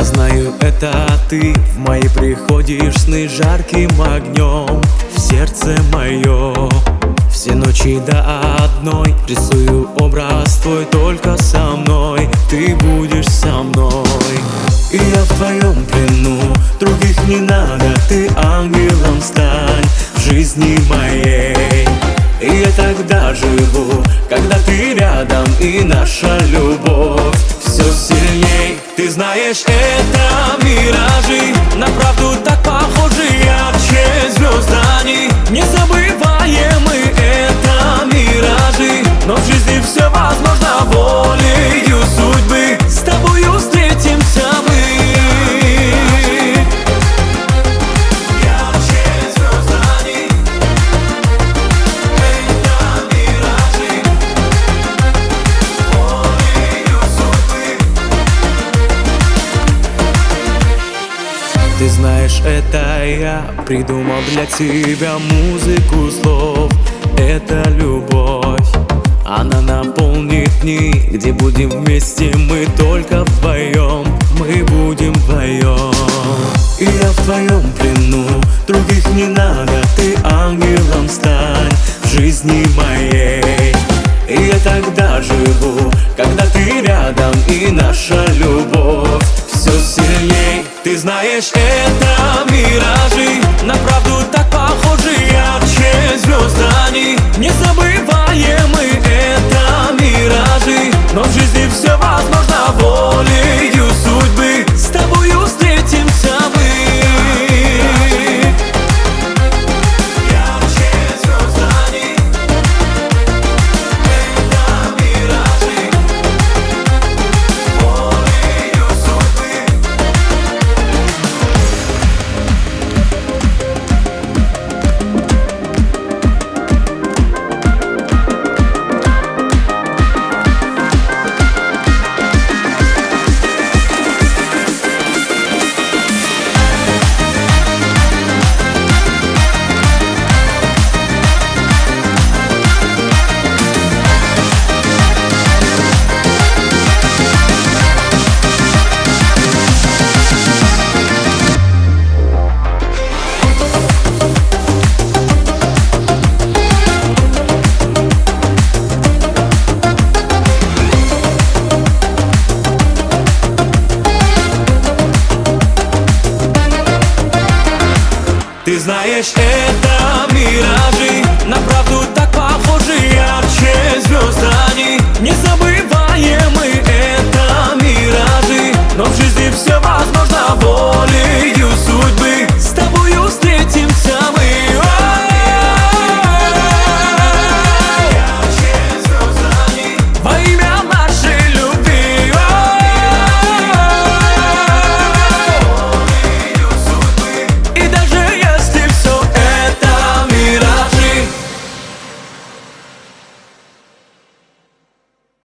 Я знаю, это ты. В мои приходишь сны жарким огнем. В сердце мое Все ночи до одной. Рисую образ твой только со мной. Ты будешь со мной. И я в твоем плену. Других не надо. Ты ангелом стань В жизни моей. И я тогда живу, когда ты рядом. И наша любовь все сильней Ты знаешь, это миражи. На правду так знаешь, это я придумал для тебя музыку слов. Это любовь, она наполнит дни Где будем вместе мы только вдвоем. Мы будем вдвоем. И я в твоем плену, других не надо Ты ангелом стань в жизни моей. И я тогда живу, когда ты рядом И наша любовь все сильней. Ты знаешь, Но в жизни все возможно Ты знаешь, это миражи. На правду так похожи ярче звезд они Не забыть